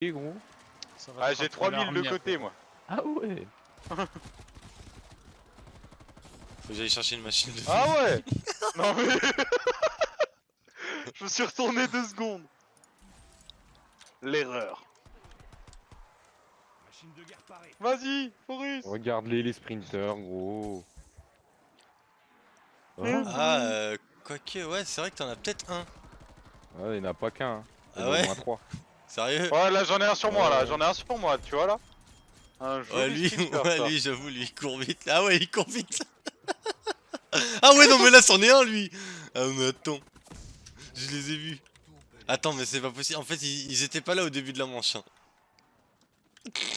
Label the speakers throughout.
Speaker 1: Et gros.
Speaker 2: Ça va
Speaker 3: Ah, j'ai
Speaker 2: rappeler
Speaker 3: 3000 de côté, moi.
Speaker 1: Ah ouais.
Speaker 4: Faut que j'aille chercher une machine de
Speaker 3: Ah ouais Non mais... Je me suis retourné deux secondes. L'erreur. Vas-y, Forus
Speaker 1: Regarde-les les sprinters gros. Oh.
Speaker 4: Ah, euh, quoique, ouais, c'est vrai que t'en as peut-être un.
Speaker 1: Ouais, il n'y en a pas qu'un. hein.
Speaker 4: Ah ouais
Speaker 1: moins trois.
Speaker 4: Sérieux
Speaker 3: Ouais, là j'en ai un sur moi, là,
Speaker 1: Ouais.
Speaker 3: j'en ai un sur moi, tu vois là Un
Speaker 4: Ouais, lui, ouais, j'avoue, lui, il court vite. Ah ouais, il court vite. ah ouais, non, mais là, c'en est un, lui. Ah, mais attends. Je les ai vus. Attends, mais c'est pas possible. En fait, ils, ils étaient pas là au début de la manche. hein.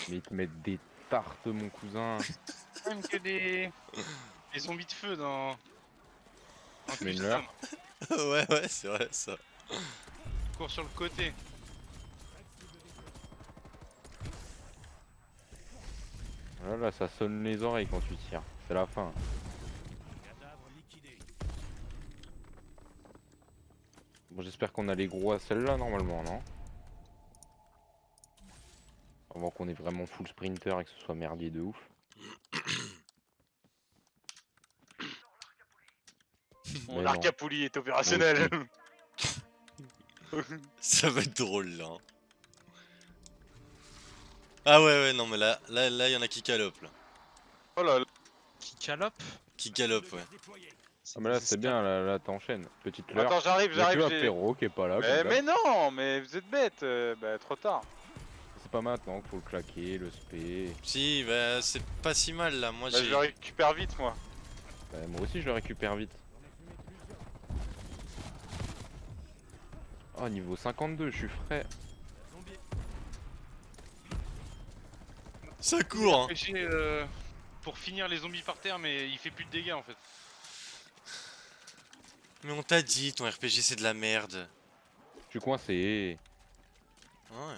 Speaker 1: Mais ils te mettent des tartes mon cousin.
Speaker 2: Même que des... des zombies de feu dans... dans
Speaker 1: Mais
Speaker 4: ouais, ouais, c'est vrai, ça.
Speaker 2: Cours sur le côté.
Speaker 1: Là, là, ça sonne les oreilles quand tu tires. C'est la fin. Bon, j'espère qu'on a les gros à celle-là normalement, non? Avant qu'on ait vraiment full sprinter et que ce soit merdier de ouf.
Speaker 3: Mon. Arcapoulis est opérationnel.
Speaker 4: Ça va être drôle, là. Ah ouais, ouais, non, mais là, là, là, il y en a qui galopent, là.
Speaker 3: oh là là.
Speaker 2: Qui calope.
Speaker 4: Qui galopent, ouais.
Speaker 1: Ah, mais là, c'est bien, là, là t'enchaînes. Petite leurre.
Speaker 3: Attends, j'arrive,
Speaker 1: tu
Speaker 3: j'arrive.
Speaker 1: Perrault qui est pas là.
Speaker 3: Mais, non, mais vous êtes bête. euh, bah trop tard.
Speaker 1: C'est pas maintenant qu'il faut le claquer, le spé.
Speaker 4: Si, bah, c'est pas si mal, là. Moi,
Speaker 3: Bah, je le récupère vite moi.
Speaker 1: Bah, moi aussi, je le récupère vite. Oh, niveau 52, je suis frais.
Speaker 4: Ça court, hein.
Speaker 2: Euh, pour finir les zombies par terre, mais il fait plus de dégâts en fait.
Speaker 4: Mais on t'a dit, ton RPG, c'est de la merde.
Speaker 1: Je suis coincé.
Speaker 4: Ouais.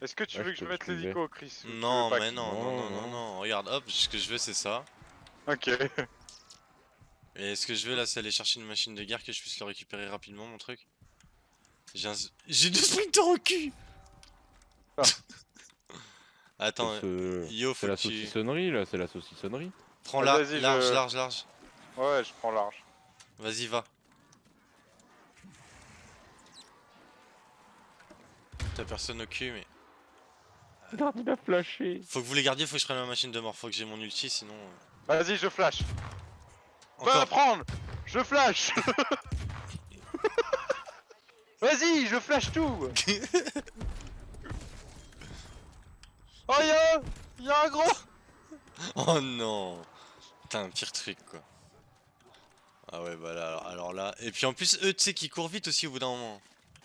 Speaker 3: Est-ce que tu
Speaker 1: Ouais,
Speaker 3: veux que je mette l'hélico, Chris
Speaker 4: Non, mais non, non,
Speaker 1: Non,
Speaker 4: non, non,
Speaker 1: non.
Speaker 4: non. Regarde, hop, ce que je veux, c'est ça.
Speaker 3: Ok.
Speaker 4: Et ce que je veux, là, c'est aller chercher une machine de guerre que je puisse le récupérer rapidement, mon truc? J'ai un... J'ai deux sprinters au cul
Speaker 3: Ah.
Speaker 4: Attends,
Speaker 1: ce-
Speaker 4: Yo,
Speaker 1: C'est la
Speaker 4: tu...
Speaker 1: saucissonnerie là, c'est la saucissonnerie.
Speaker 4: Prends
Speaker 3: Ah,
Speaker 4: large,
Speaker 3: je-
Speaker 4: large, large.
Speaker 3: Ouais, je prends large.
Speaker 4: Vas-y, va. T'as personne au cul, mais...
Speaker 1: Regarde, il a flashé.
Speaker 4: Faut que vous les gardiez, faut que je prenne ma machine de mort, faut que j'ai mon ulti, sinon... euh,
Speaker 3: Vas-y, je flash. Va
Speaker 4: Encore
Speaker 3: la prendre Je flash Vas-y, je flash tout Oh y'a Y'a un gros
Speaker 4: Oh non Putain, un pire truc, quoi. Ah ouais, bah là, alors, alors là... Et puis en plus, eux, tu sais, qui courent vite aussi au bout d'un moment.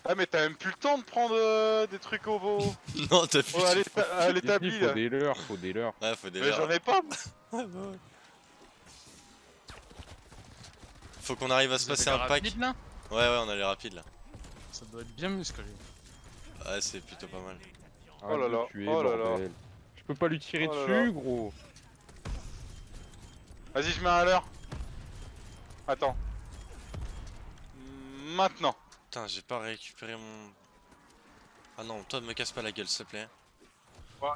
Speaker 3: Ah mais t'as même plus le temps de prendre euh, des trucs au beau
Speaker 4: non, t'as plus...
Speaker 3: oh, à l'éta- à
Speaker 1: faut
Speaker 3: là
Speaker 1: des leurres, faut des leurres.
Speaker 4: Ouais, faut des
Speaker 3: Mais
Speaker 4: leurres.
Speaker 3: j'en ai pas
Speaker 4: Ouais, bah ouais. Faut qu'on arrive à se passer un pack.
Speaker 2: rapide, là?
Speaker 4: Ouais, ouais, on a les rapides là.
Speaker 2: Ça doit être bien musclé.
Speaker 4: Ouais, c'est plutôt pas mal.
Speaker 3: Oh là là,
Speaker 1: tuer,
Speaker 3: oh là là.
Speaker 1: Je peux pas lui tirer
Speaker 3: Oh
Speaker 1: dessus,
Speaker 3: là.
Speaker 1: gros.
Speaker 3: Vas-y, je mets un à l'heure. Attends. Maintenant.
Speaker 4: Putain, j'ai pas récupéré mon. Ah non, toi, me casse pas la gueule, s'il te plaît.
Speaker 2: Moi,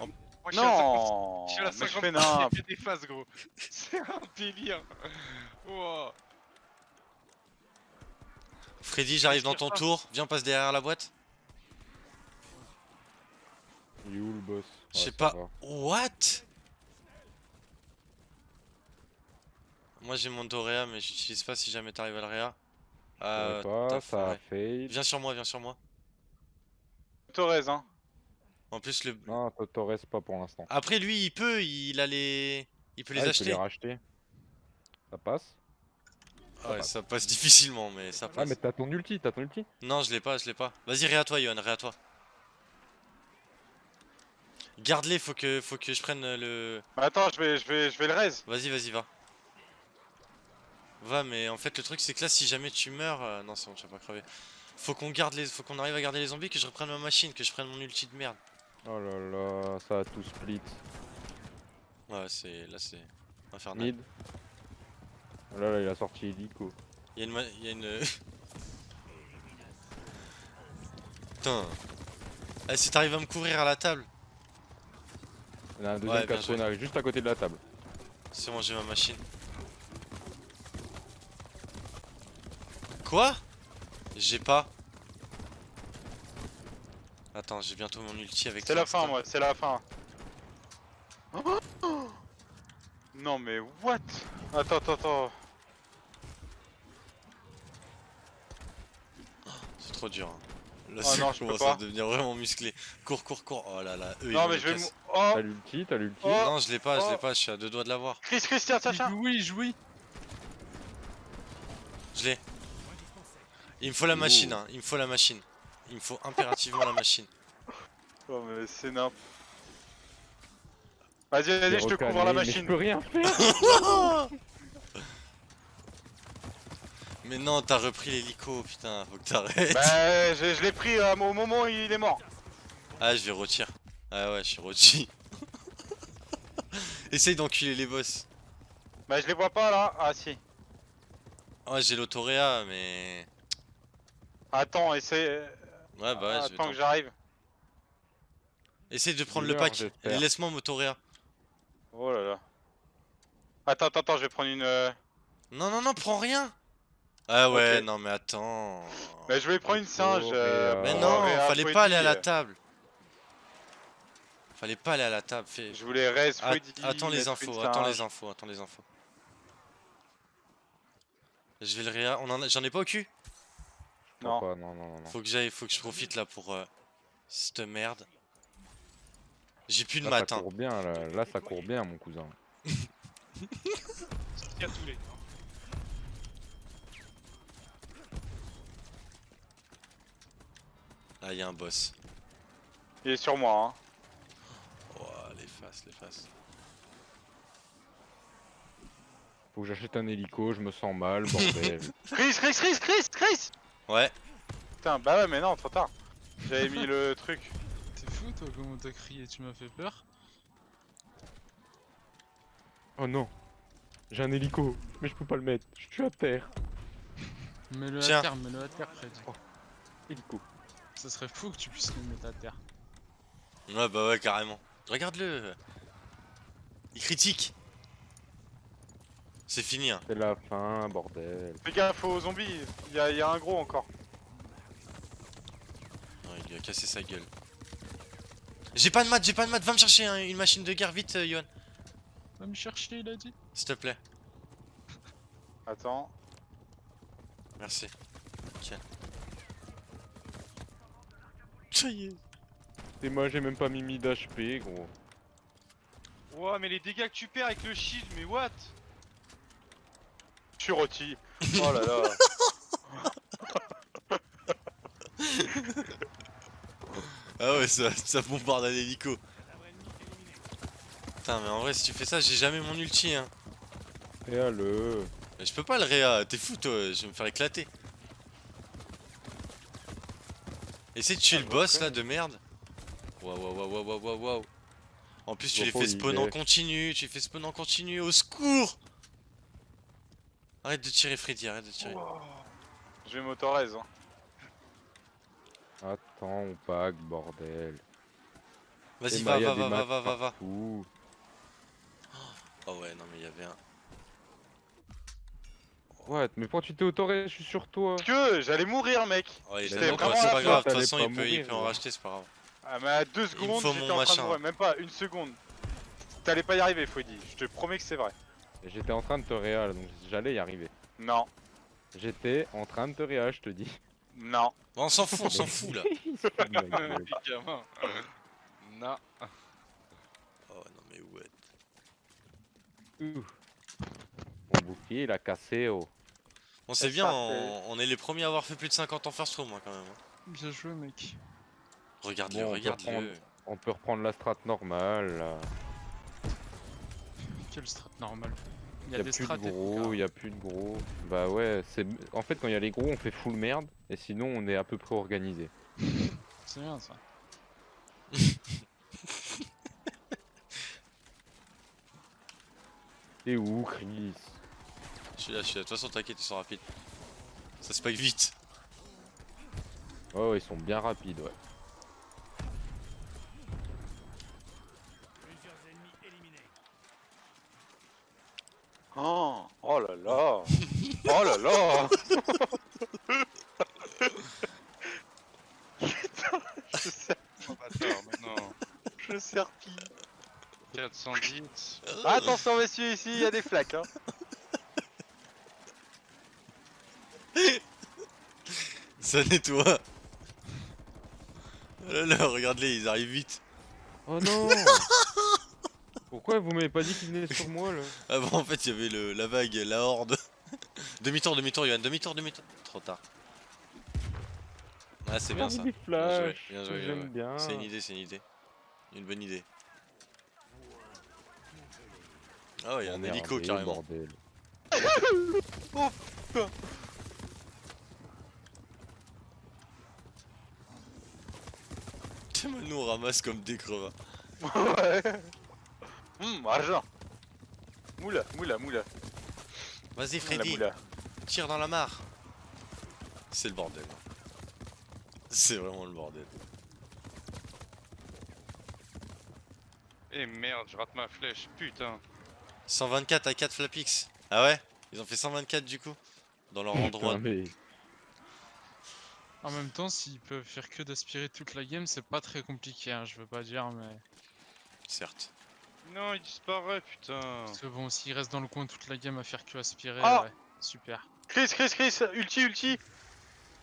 Speaker 2: je suis à 50
Speaker 3: Non
Speaker 2: Je suis à la
Speaker 3: Mais je
Speaker 2: 50
Speaker 3: fais nimp.
Speaker 2: j'ai fait des phases, gros. C'est un délire. Wow.
Speaker 4: Freddy, j'arrive dans ton
Speaker 2: pas.
Speaker 4: tour. Viens, passe derrière la boîte.
Speaker 1: Il est où le boss?
Speaker 4: Je sais pas.
Speaker 1: ça.
Speaker 4: What? Moi, j'ai mon Dorea, mais j'utilise pas si jamais t'arrives à le Réa.
Speaker 1: Ça
Speaker 4: Euh,
Speaker 1: pas, ça a fail.
Speaker 4: Viens sur moi, viens sur moi.
Speaker 3: Torres, hein.
Speaker 4: En plus, le.
Speaker 1: Non, restes pas pour l'instant.
Speaker 4: Après, lui, il peut, il a les. Il peut les
Speaker 1: Ah, il peut
Speaker 4: acheter.
Speaker 1: les racheter. Ça passe?
Speaker 4: Ah ouais, ça passe difficilement, mais ça
Speaker 1: Ah,
Speaker 4: passe.
Speaker 1: mais t'as ton ulti, t'as ton ulti?
Speaker 4: Non, je l'ai pas, je l'ai pas. Vas-y, réa toi, Yohan, réa toi. Garde-les, faut que, faut que je prenne euh, le.
Speaker 3: Bah attends, je vais, je vais, je vais le raise.
Speaker 4: Vas-y, vas-y, va. Va, mais en fait, le truc, c'est que là, si jamais tu meurs. euh, Non, c'est bon, tu vas pas crever. Faut qu'on garde les. Faut qu'on arrive à garder les zombies, que je reprenne ma machine, que je prenne mon ulti de merde.
Speaker 1: Oh là là, ça a tout split.
Speaker 4: Ouais, c'est. Là, c'est. Infernal.
Speaker 1: Mid. Là, là, il a sorti hélico.
Speaker 4: Y'a une. ma- Y a une... Putain. Eh, si t'arrives à me couvrir à la table.
Speaker 1: Il y en a un deuxième qui a spawn juste à côté de la table.
Speaker 4: C'est bon, j'ai ma machine. Quoi? J'ai pas. Attends, j'ai bientôt mon ulti avec
Speaker 3: C'est la fin, moi, c'est la fin. Non mais what? Attends, attends, attends.
Speaker 4: C'est trop dur. hein. Là,
Speaker 3: Oh non, je peux
Speaker 4: commence à devenir vraiment musclé. Cours, cours, cours. Oh là là. Eux, ils
Speaker 3: Non mais je vais
Speaker 1: T'as l'ulti, t'as l'ulti.
Speaker 3: Oh.
Speaker 4: Non, je l'ai pas, je l'ai
Speaker 3: Oh.
Speaker 4: pas. Je suis à deux doigts de l'avoir.
Speaker 3: Chris, Chris, tiens, tiens, tiens
Speaker 2: Oui, jouis.
Speaker 4: Je l'ai. Il me faut la
Speaker 1: Oh.
Speaker 4: machine, hein. Il me faut la machine. Il me faut impérativement la machine.
Speaker 3: Oh mais c'est nimp. Vas-y, vas-y, je te couvre la
Speaker 1: mais
Speaker 3: machine.
Speaker 1: Je peux rien faire.
Speaker 4: Mais non, t'as repris l'hélico, putain. Faut que t'arrêtes.
Speaker 3: Bah, je, je l'ai pris euh, au moment où il est mort.
Speaker 4: Ah, je vais retirer. Ah ouais, je suis rôti. Essaye d'enculer les boss.
Speaker 3: Bah, je les vois pas là. Ah si.
Speaker 4: Ouais, j'ai l'autoréa, mais.
Speaker 3: Attends, essaye.
Speaker 4: Ouais, bah je
Speaker 3: Attends que j'arrive.
Speaker 4: Essaye de prendre le pack. laisse-moi m'autoréa.
Speaker 3: Oh là là. Attends, attends, attends, je vais prendre une. euh,
Speaker 4: Non, non, non, prends rien. Ah ouais, non, mais attends.
Speaker 3: Bah, je vais prendre une singe. euh,
Speaker 4: Mais non, fallait pas aller à la
Speaker 3: euh,
Speaker 4: table. Fallait pas aller à la table. Fais...
Speaker 3: Je voulais Rez,
Speaker 4: At- attends les infos, attends les infos, attends les infos. Je vais le réa. J'en ai pas au cul?
Speaker 3: Non.
Speaker 1: Non, non, non, non.
Speaker 4: Faut que j'aille, faut que je profite là pour euh, cette merde. J'ai plus de
Speaker 1: Là, ça
Speaker 4: matin.
Speaker 1: court bien, là. Là, ça court bien, mon cousin.
Speaker 2: Les.
Speaker 4: Là, il y a un boss.
Speaker 3: Il est sur moi, hein.
Speaker 4: Oh, les faces.
Speaker 1: Faut que j'achète un hélico, je me sens mal, bordel.
Speaker 3: Chris, Chris, Chris, Chris, Chris
Speaker 4: Ouais.
Speaker 3: Putain, bah ouais, mais non, trop tard. J'avais mis le truc.
Speaker 2: T'es fou toi, comment t'as crié Tu m'as fait peur.
Speaker 1: oh non. J'ai un hélico, mais je peux pas le mettre. Je suis à terre.
Speaker 2: Mets-le à terre, mets-le à terre, Freddy.
Speaker 1: Hélico.
Speaker 2: Ça serait fou que tu puisses le mettre à terre.
Speaker 4: Ouais, bah ouais, carrément. Regarde-le. Il critique. C'est fini, hein.
Speaker 1: C'est la fin, bordel.
Speaker 3: Fais gaffe aux zombies, il y, a- il y a un gros encore.
Speaker 4: Non, il lui a cassé sa gueule. J'ai pas de maths, j'ai pas de maths. Va me chercher hein, une machine de guerre vite, euh, Yohan.
Speaker 2: Va me chercher, il a dit.
Speaker 4: S'il te plaît.
Speaker 3: Attends.
Speaker 4: Merci. Tiens. Ça y est.
Speaker 1: Et moi, j'ai même pas mis 1000 d'HP, gros.
Speaker 2: Ouah, mais les dégâts que tu perds avec le shield, mais what?
Speaker 3: Je suis rôti. Oh là là.
Speaker 4: Ah ouais, ça, ça bombarde à l'hélico. Putain, mais en vrai, si tu fais ça, j'ai jamais mon ulti, hein.
Speaker 1: Et le
Speaker 4: Mais je peux pas le réa, t'es fou, toi, je vais me faire éclater. Essaye de tuer
Speaker 3: Ah,
Speaker 4: le
Speaker 3: je
Speaker 4: boss là de merde. Waouh, waouh, waouh, waouh, waouh, waouh. En plus, tu les fais spawn en continu, tu les fais spawn en continu, au secours Arrête de tirer, Freddy, arrête de tirer.
Speaker 3: Je vais m'autoriser. Hein.
Speaker 1: Attends, on pack, bordel.
Speaker 4: Vas-y, va,
Speaker 1: y a
Speaker 4: va, va, va, va, va, va.
Speaker 1: partout.
Speaker 4: Oh ouais, non, mais il y avait un.
Speaker 1: Ouais, mais pourquoi tu t'es autoré? Je suis sur toi.
Speaker 3: Que j'allais mourir, mec.
Speaker 4: Il est
Speaker 3: vraiment la
Speaker 4: pas grave, de toute façon, il peut, il
Speaker 1: mourir,
Speaker 4: peut en
Speaker 1: ouais.
Speaker 4: racheter, c'est pas grave.
Speaker 3: Ah, mais à deux secondes, j'étais en train
Speaker 4: machin.
Speaker 3: de mourir. Même pas une seconde. T'allais pas y arriver, Freddy. Je te promets que c'est vrai.
Speaker 1: J'étais en train de te réal, donc j'allais y arriver.
Speaker 3: Non.
Speaker 1: J'étais en train de te réal, je te dis.
Speaker 3: Non.
Speaker 4: Bon, on s'en fout, on s'en fout là.
Speaker 2: Non.
Speaker 4: Oh non, mais ouais.
Speaker 1: Ouh. Mon bouclier, il a cassé, oh.
Speaker 4: C'est
Speaker 3: C'est
Speaker 4: bien, on, on est les premiers à avoir fait plus de 50 en first room hein, quand même. hein.
Speaker 2: Bien joué, mec.
Speaker 4: Regarde-le,
Speaker 1: Bon, on peut
Speaker 4: regarde-le.
Speaker 1: reprendre. On peut reprendre la strat normale.
Speaker 2: Quelle strat normale. Il y
Speaker 1: Y
Speaker 2: a des
Speaker 1: plus de gros,
Speaker 2: tout,
Speaker 1: y a plus de gros. Bah ouais, c'est en fait quand il y a les gros, on fait full merde et sinon on est à peu près organisé.
Speaker 2: C'est bien ça.
Speaker 1: Et où, Chris?
Speaker 4: Je suis là, je suis là. De toute façon, t'inquiète, ils sont rapides. Ça spike vite.
Speaker 1: Ouais, ouais, ils sont bien rapides, ouais.
Speaker 3: Là Oh là là Putain, je
Speaker 2: Oh bâtard, mais non.
Speaker 3: je serpille.
Speaker 2: 410.
Speaker 3: Ah, attention messieurs, ici il y a des flaques hein.
Speaker 4: Ça nettoie. Oh là là, regarde-les, ils arrivent vite.
Speaker 1: Oh non Pourquoi vous m'avez pas dit qu'il venait sur moi là
Speaker 4: Avant, en fait, il y avait le, la vague, la horde. demi-tour, demi-tour, Yohan, demi-tour, demi-tour. Trop tard. Ah, c'est bien ça.
Speaker 1: Des flashs,
Speaker 4: bien joué, bien
Speaker 1: j'aime
Speaker 4: joué.
Speaker 1: bien.
Speaker 4: C'est une idée, c'est une idée. Une bonne idée. Ah ouais, il y a un hélico carrément.
Speaker 1: bordel.
Speaker 4: Tellement nous on ramasse comme des crevards.
Speaker 3: Ouais Hum, argent Moula, moula, moula.
Speaker 4: Vas-y Freddy,
Speaker 3: moula.
Speaker 4: tire dans la mare. C'est le bordel. C'est vraiment le bordel.
Speaker 2: Eh merde, je rate ma flèche, putain.
Speaker 4: 124 à 4 Flapix. Ah ouais? Ils ont fait 124 du coup? Dans leur endroit.
Speaker 1: Putain, mais
Speaker 5: En même temps, s'ils peuvent faire que d'aspirer toute la game, c'est pas très compliqué, hein, je veux pas dire, mais.
Speaker 4: Certes.
Speaker 2: Non, il disparaît, putain.
Speaker 5: Parce que bon, s'ils restent dans le coin toute la game à faire que aspirer,
Speaker 3: Ah
Speaker 5: ouais, super.
Speaker 3: Chris, Chris, Chris, ulti, ulti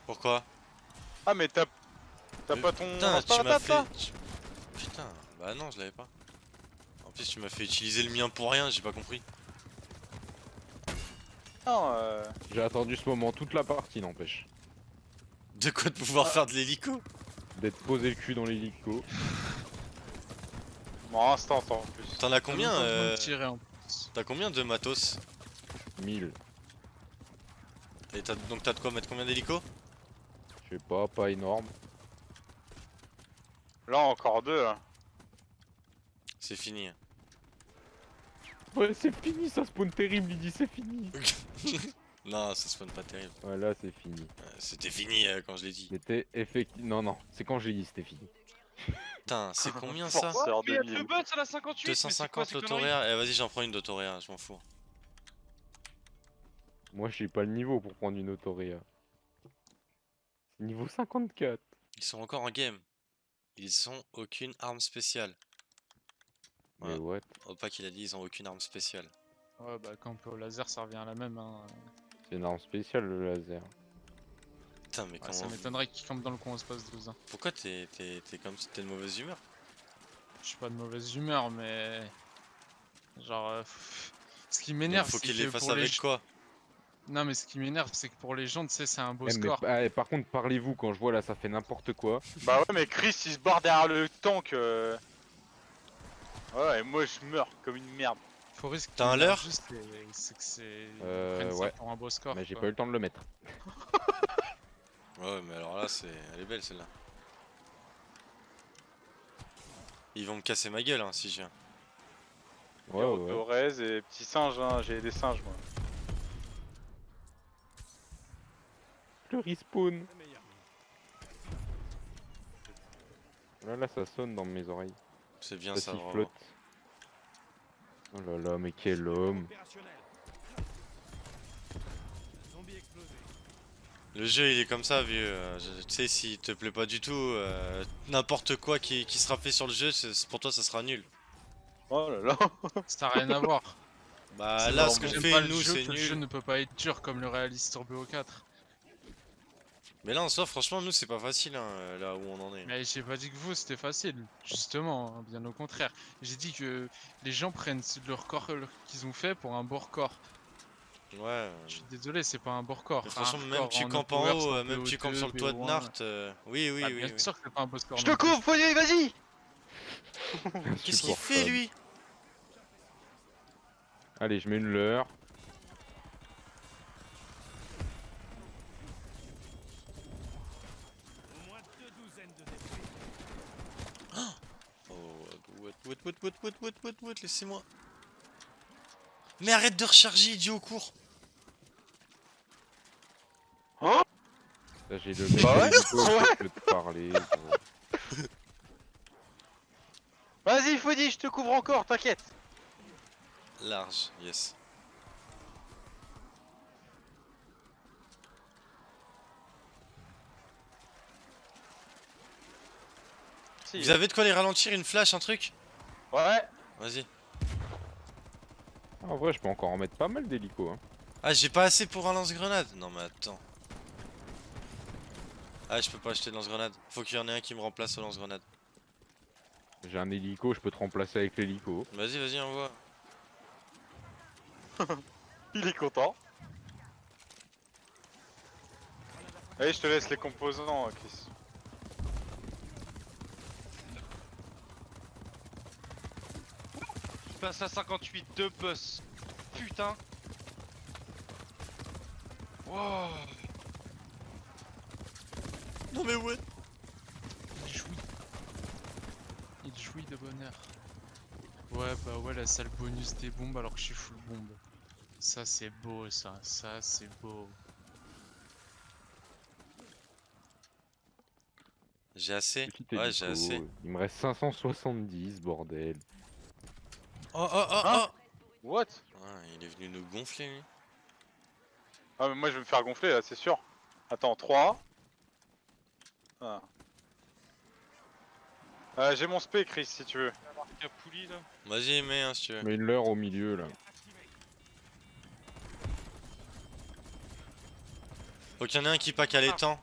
Speaker 4: Pourquoi
Speaker 3: Ah mais t'as... T'as pas ton...
Speaker 4: Putain, tu m'as fait. tu- Putain, bah non, je l'avais pas. En plus, tu m'as fait utiliser le mien pour rien, j'ai pas compris.
Speaker 3: Non, euh...
Speaker 1: j'ai attendu ce moment toute la partie n'empêche.
Speaker 4: De quoi de pouvoir faire de l'hélico?
Speaker 1: D'être posé le cul dans l'hélico.
Speaker 3: Bon, instant en plus.
Speaker 4: T'en as combien euh. T'as combien de matos
Speaker 1: 1000.
Speaker 4: Et t'as- donc t'as de quoi mettre combien d'hélico
Speaker 1: Je sais pas, pas énorme.
Speaker 3: Là encore deux, là.
Speaker 4: C'est fini.
Speaker 1: Ouais, c'est fini, ça spawn terrible, il dit c'est fini.
Speaker 4: non, ça spawn pas terrible.
Speaker 1: Ouais, là c'est fini.
Speaker 4: Euh, C'était fini euh, quand je l'ai dit.
Speaker 1: C'était effectivement. Non, non, c'est quand j'ai dit c'était fini.
Speaker 4: Putain, c'est combien ça
Speaker 3: Forceur
Speaker 2: Mais il y a
Speaker 3: de
Speaker 2: deux
Speaker 3: mille.
Speaker 2: bots à la 58 mais c'est quoi
Speaker 4: 250
Speaker 2: ces conneries
Speaker 4: l'autoréa Eh vas-y j'en prends une d'autoréa, je m'en fous.
Speaker 1: Moi, j'ai pas le niveau pour prendre une autoréa. Niveau 54.
Speaker 4: Ils sont encore en game. Ils ont aucune arme spéciale.
Speaker 1: Mais
Speaker 4: Ouais.
Speaker 1: what?
Speaker 4: Opa qu'il a dit ils ont aucune arme spéciale.
Speaker 5: Ouais, bah quand on peut au laser, ça revient à la même. Hein.
Speaker 1: C'est une arme spéciale le laser.
Speaker 4: Putain mais
Speaker 5: Ouais,
Speaker 4: comment...
Speaker 5: ça m'étonnerait qu'ils campent dans le coin au space 12. Hein.
Speaker 4: Pourquoi t'es t'es- t'es comme si t'es de mauvaise humeur
Speaker 5: Je suis pas de mauvaise humeur, mais. Genre. euh, Ce qui
Speaker 4: Il
Speaker 5: m'énerve,
Speaker 4: faut
Speaker 5: c'est
Speaker 4: qu'il
Speaker 5: que
Speaker 4: les fasse
Speaker 5: les
Speaker 4: avec quoi
Speaker 5: Non, mais ce qui m'énerve, c'est que pour les gens, tu sais, c'est un beau
Speaker 1: Eh, mais
Speaker 5: score.
Speaker 1: eh, par contre, parlez-vous quand je vois là, ça fait n'importe quoi.
Speaker 3: Bah ouais, mais Chris, il se barre derrière le tank. euh. Ouais, et moi je meurs comme une merde.
Speaker 5: Faut risque
Speaker 4: T'as un leurre
Speaker 5: juste, c'est- c'est que c'est.
Speaker 1: Euh, ouais.
Speaker 5: pour un beau score.
Speaker 1: Mais j'ai pas eu le temps de le mettre.
Speaker 4: Ouais mais alors là c'est... Elle est belle celle-là. Ils vont me casser ma gueule hein, si je viens.
Speaker 1: Ouais, ouais.
Speaker 3: Torres et petits singes, hein. j'ai des singes moi.
Speaker 1: Le respawn. Là, là, ça sonne dans mes oreilles.
Speaker 4: C'est bien
Speaker 1: Ça
Speaker 4: ça
Speaker 1: sifflote. Oh là là, mais quel homme.
Speaker 4: Le jeu il est comme ça vieux. euh, je- Tu sais s'il te plaît pas du tout, euh, n'importe quoi qui, qui sera fait sur le jeu, pour toi ça sera nul.
Speaker 3: Oh là là.
Speaker 5: Ça n'a rien à voir.
Speaker 4: Bah là ce
Speaker 5: que
Speaker 4: qu'on
Speaker 5: j'aime
Speaker 4: fait
Speaker 5: pas le
Speaker 4: nous
Speaker 5: jeu
Speaker 4: c'est
Speaker 5: que Le jeu
Speaker 4: nul.
Speaker 5: ne peut pas être dur comme le réalise sur BO4.
Speaker 4: Mais là en soi franchement nous c'est pas facile hein, là où on en est.
Speaker 5: Mais j'ai pas dit que vous c'était facile, justement, hein, bien au contraire. J'ai dit que les gens prennent le record qu'ils ont fait pour un beau record.
Speaker 4: Ouais.
Speaker 5: Je suis désolé, c'est pas un bon record.
Speaker 4: De
Speaker 5: toute
Speaker 4: façon, euh,
Speaker 5: même
Speaker 4: tu campes en haut, même tu campes sur le toit de Nart. Euh, oui, oui, oui.
Speaker 3: Je te couvre, poignet, vas-y
Speaker 4: Qu'est-ce qu'il fait lui?
Speaker 1: Allez, je mets une leurre.
Speaker 4: Oh, what, what, what, what, what, what, what, laissez-moi. Mais arrête de recharger, idiot,
Speaker 1: cours. J'ai
Speaker 3: Vas-y Foddy, je te couvre encore, t'inquiète.
Speaker 4: Large, yes. Vous avez de quoi les ralentir, une flash, un truc
Speaker 3: Ouais.
Speaker 4: Vas-y.
Speaker 1: Ah, en vrai, je peux encore en mettre pas mal d'hélico. Hein.
Speaker 4: Ah, j'ai pas assez pour un lance-grenade Non mais attends. Ah, je peux pas acheter de lance-grenade. Faut qu'il y en ait un qui me remplace au lance-grenade.
Speaker 1: J'ai un hélico, je peux te remplacer avec l'hélico.
Speaker 4: Vas-y, vas-y, envoie.
Speaker 3: Il est content. Allez, je te laisse les composants, Chris.
Speaker 2: Je passe à 58 de boss. Putain. Wow.
Speaker 4: Non, mais ouais.
Speaker 5: Il jouit. Il jouit de bonheur. Ouais, bah ouais, là, c'est le bonus des bombes alors que je suis full bombe. Ça, c'est beau, ça. Ça, c'est beau.
Speaker 4: J'ai assez. Ouais, j'ai assez.
Speaker 1: Il me reste 570, bordel.
Speaker 4: Oh, oh, oh,
Speaker 3: Hein?
Speaker 4: Oh
Speaker 3: What?
Speaker 4: Ah, Il est venu nous gonfler, lui.
Speaker 3: Ah, mais moi je vais me faire gonfler là, c'est sûr. Attends, 3. Ah. Euh, J'ai mon spé, Chris, si tu veux.
Speaker 4: Vas-y, mets un si tu veux.
Speaker 1: Une leurre au milieu là.
Speaker 4: Faut qu'il y en ait un qui pack à l'étang.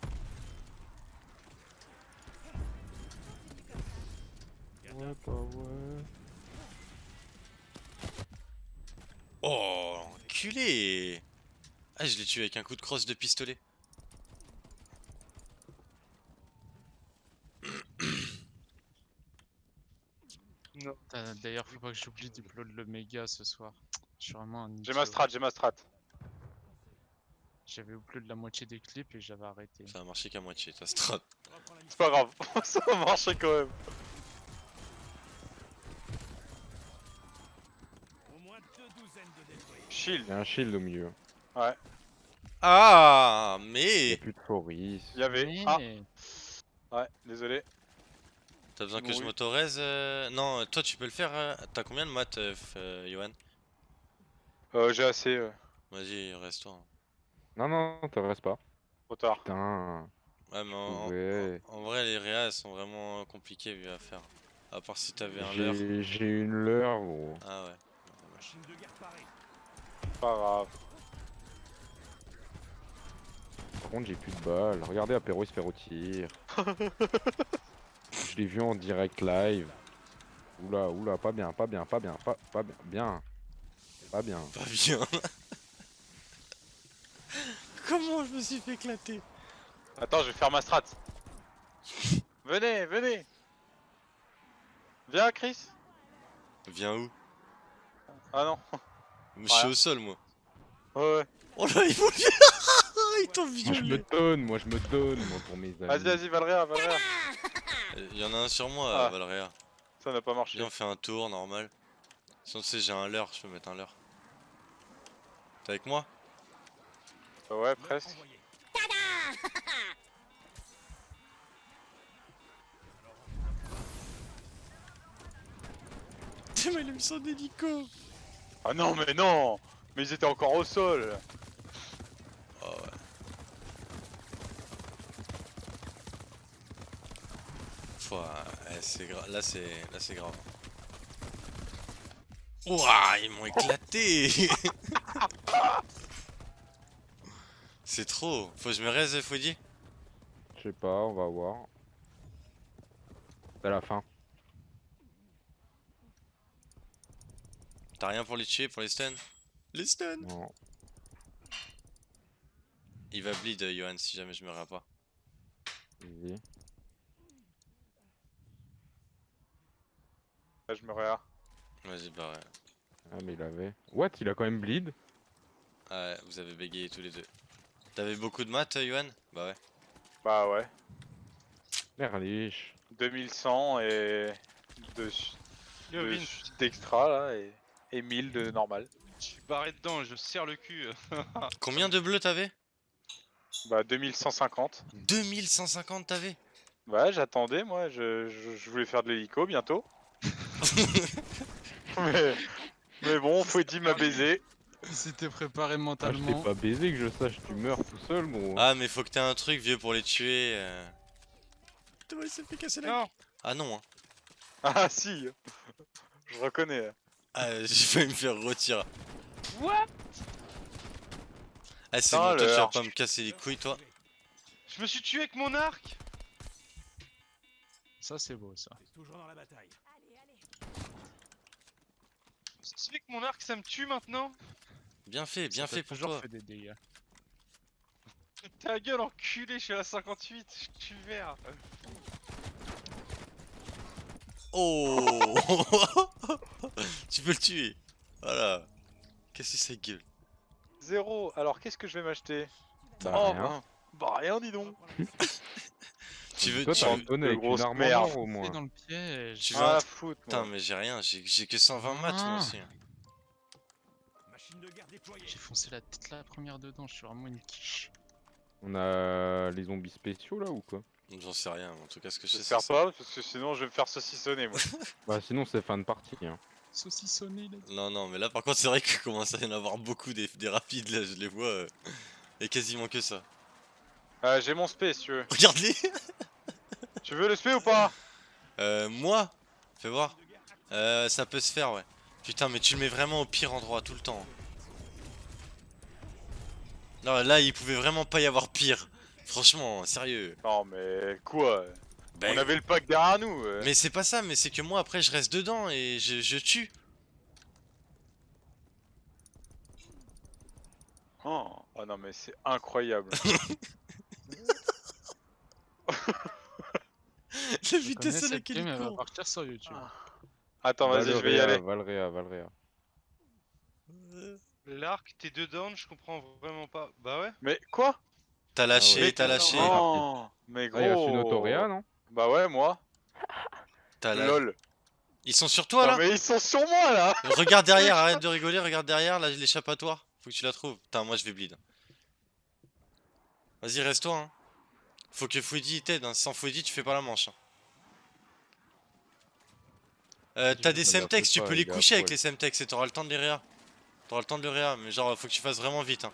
Speaker 1: Ouais, bah ouais.
Speaker 4: Oh, enculé Ah, je l'ai tué avec un coup de crosse de pistolet.
Speaker 5: Putain, D'ailleurs, faut pas que j'oublie d'upload le méga ce soir. Je suis vraiment un
Speaker 3: J'ai ma strat, j'ai ma strat.
Speaker 5: J'avais upload la moitié des clips et j'avais arrêté.
Speaker 4: Ça a marché qu'à moitié, ta strat.
Speaker 3: C'est pas grave, ça a marché quand même. Shield,
Speaker 1: Il y a un shield au milieu.
Speaker 4: Ah,
Speaker 1: Il y
Speaker 4: mais
Speaker 1: a plus de Foris.
Speaker 3: il y avait.
Speaker 5: Mais-
Speaker 3: Ah, ouais, désolé.
Speaker 4: T'as besoin que je m'autorise euh, Non, toi tu peux le faire. euh, T'as combien de maths, euh, euh, Yohan
Speaker 3: Euh, j'ai assez. euh,
Speaker 4: Vas-y, reste-toi.
Speaker 1: Non, non, te reste pas.
Speaker 3: trop tard.
Speaker 1: Putain.
Speaker 4: Ouais, mais en,
Speaker 1: Ouais.
Speaker 4: en- en vrai, les réas elles sont vraiment compliquées vu à faire. À part si t'avais un leurre.
Speaker 1: J'ai j'ai une leurre, gros.
Speaker 4: Ah ouais.
Speaker 3: Pas grave.
Speaker 1: Par contre, j'ai plus de balles. Regardez, Apéro, il se fait rôtir. Je l'ai vu en direct live. Oula, oula, pas bien, pas bien, pas bien, pas, pas bien. Bien. Pas bien.
Speaker 4: Pas bien. Comment je me suis fait éclater
Speaker 3: Attends, je vais faire ma strat. venez, venez. Viens, Chris.
Speaker 4: Viens où?
Speaker 3: Ah non.
Speaker 4: Je suis
Speaker 3: Ouais.
Speaker 4: au sol, moi.
Speaker 3: Ouais, ouais.
Speaker 4: Oh là, il faut Il t'ont
Speaker 1: Moi, je me
Speaker 4: violé
Speaker 1: donne, moi, je me donne, moi, pour mes amis.
Speaker 3: Vas-y, vas-y, Valréa, Valréa.
Speaker 4: Il y en a un sur moi,
Speaker 3: Ah.
Speaker 4: Valréa.
Speaker 3: Ça n'a pas marché.
Speaker 4: Viens, on fait un tour normal. Sinon, tu sais, j'ai un leurre, je peux mettre un leurre. T'es avec moi?
Speaker 3: Bah ouais, presque.
Speaker 4: Tiens, mais il a mis son hélico
Speaker 3: Ah non, mais non Mais ils étaient encore au sol
Speaker 4: Oh ouais. Pouah, eh, c'est grave. Là, c'est là, c'est grave. Ouah, ils m'ont éclaté C'est trop. Faut que je me reste, Foudy
Speaker 1: Je sais pas, on va voir. C'est à la fin.
Speaker 4: T'as rien pour les tuer, pour les stuns? Les stuns
Speaker 1: Non.
Speaker 4: Il va bleed, euh, Johan, si jamais je me rends pas.
Speaker 3: Là, je me réa.
Speaker 4: Vas-y, bah ouais.
Speaker 1: Ah, mais il avait. What Il a quand même bleed?
Speaker 4: Ah ouais, vous avez bégayé tous les deux. T'avais beaucoup de maths, euh, Johan Bah ouais.
Speaker 3: Bah ouais.
Speaker 1: Merliche.
Speaker 3: 2100 et... De... D'extra là et... et 1000 de normal.
Speaker 2: je suis barré dedans, je serre le cul.
Speaker 4: Combien de bleus t'avais?
Speaker 3: Bah 2150.
Speaker 4: 2150 t'avais?
Speaker 3: Ouais, j'attendais moi, je... je- je voulais faire de l'hélico bientôt. mais... mais bon, Foudy m'a baisé.
Speaker 5: Il s'était préparé
Speaker 1: Ah, je t'ai
Speaker 5: mentalement.
Speaker 1: pas baisé que je sache, tu meurs tout seul, gros.
Speaker 4: Ah, mais faut que t'aies un truc, vieux, pour les tuer. euh. Il s'est fait casser la
Speaker 2: non
Speaker 4: Ah non, hein.
Speaker 3: Ah si Je reconnais.
Speaker 4: Ah, j'ai failli me faire retirer.
Speaker 2: What?
Speaker 4: Ah, c'est bon, toi, tu
Speaker 3: le
Speaker 4: vas pas me casser les couilles, toi.
Speaker 2: Je me suis tué avec mon arc
Speaker 5: Ça, c'est beau, ça.
Speaker 2: C'est que mon arc ça me tue maintenant
Speaker 4: Bien fait, bien
Speaker 5: Ça
Speaker 4: fait pour
Speaker 5: toujours
Speaker 4: toi.
Speaker 5: fait des dégâts.
Speaker 2: Ta gueule enculé, je suis à la 58, je tue vert
Speaker 4: Oh Tu peux le tuer. Voilà. Qu'est-ce que c'est gueule?
Speaker 3: Zéro. Alors qu'est-ce que je vais m'acheter?
Speaker 1: Bah,
Speaker 3: Oh
Speaker 1: rien.
Speaker 3: Bah rien dis donc.
Speaker 4: Tu veux,
Speaker 1: Toi,
Speaker 4: tu veux-
Speaker 1: un tonne
Speaker 3: de
Speaker 1: avec une
Speaker 3: grosse
Speaker 1: arme en
Speaker 3: merde.
Speaker 1: or, au moins.
Speaker 5: dans le piège.
Speaker 4: Tu veux
Speaker 3: Ah
Speaker 4: un- Putain, mais j'ai rien, j'ai que 120 maths moi
Speaker 5: Ah.
Speaker 4: aussi.
Speaker 5: J'ai foncé la tête la première dedans, je suis vraiment une quiche.
Speaker 1: On a les zombies spéciaux là ou quoi?
Speaker 4: J'en sais rien, en tout cas ce que je sais c'est
Speaker 3: pas parce que sinon je vais me faire saucissonner moi.
Speaker 1: Bah sinon c'est fin de partie. Hein.
Speaker 5: Saucissonné, là.
Speaker 4: Non, non, mais là par contre c'est vrai qu'il commence à y en avoir beaucoup des, des rapides là, je les vois. euh, Et quasiment que ça.
Speaker 3: Euh, J'ai mon spé si tu veux.
Speaker 4: Regarde-les
Speaker 3: Tu veux le spé ou pas?
Speaker 4: Euh, moi Fais voir. Euh, ça peut se faire, ouais. Putain, mais tu le mets vraiment au pire endroit tout le temps. Non, là, il pouvait vraiment pas y avoir pire. Franchement, sérieux.
Speaker 3: Non mais quoi?
Speaker 4: Ben,
Speaker 3: On avait le pack derrière nous. euh.
Speaker 4: Mais c'est pas ça, mais c'est que moi après je reste dedans et je, je tue.
Speaker 3: Oh. oh non mais c'est incroyable.
Speaker 4: La vitesse
Speaker 5: Connais
Speaker 4: à
Speaker 5: cette
Speaker 4: laquelle
Speaker 5: game,
Speaker 4: il
Speaker 5: elle va
Speaker 4: court.
Speaker 5: partir sur YouTube.
Speaker 3: Attends vas-y je vais y aller.
Speaker 1: Valeria, Valeria.
Speaker 2: L'arc, t'es dedans, je comprends vraiment pas. Bah ouais
Speaker 3: Mais quoi?
Speaker 4: T'as lâché,
Speaker 1: ouais,
Speaker 4: t'as
Speaker 1: t'es
Speaker 4: lâché.
Speaker 3: Oh Mais
Speaker 1: Ah, il reste une
Speaker 3: gros
Speaker 1: Autoréa, non?
Speaker 3: Bah ouais moi.
Speaker 4: T'as
Speaker 3: Lol.
Speaker 4: Ils sont sur toi
Speaker 3: non
Speaker 4: là?
Speaker 3: mais ils sont sur moi là
Speaker 4: Regarde derrière, arrête de rigoler, regarde derrière, là l'échappatoire. Faut que tu la trouves. Putain, moi je vais bleed. Vas-y, reste-toi. Hein. Faut que Fouidi t'aide. Hein. Sans Fouidi, tu fais pas la manche. hein. Euh, T'as des semtex, tu peux
Speaker 1: les
Speaker 4: les
Speaker 1: gars,
Speaker 4: coucher avec
Speaker 1: ouais.
Speaker 4: les semtex et t'auras le temps de les réa. T'auras le temps de le réa, mais genre faut que tu fasses vraiment vite. Hein.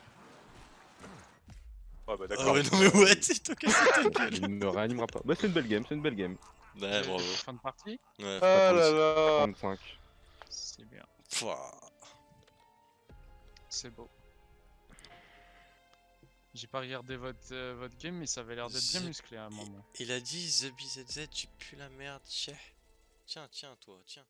Speaker 3: Ouais bah
Speaker 4: Ah
Speaker 3: d'accord.
Speaker 4: non mais what Il t'a cassé ta gueule.
Speaker 1: Il ne réanimera pas. Bah c'est une belle game, c'est une belle game.
Speaker 4: Ouais, bravo.
Speaker 5: Fin de partie
Speaker 4: Ouais,
Speaker 3: Ah là là
Speaker 1: 35.
Speaker 5: C'est bien.
Speaker 4: Pouah.
Speaker 5: C'est beau. J'ai pas regardé votre, euh, votre game, mais ça avait l'air d'être bien musclé à un moment.
Speaker 4: Il a dit The BZZ, tu pues la merde, tiens. Tiens, tiens, toi, tiens.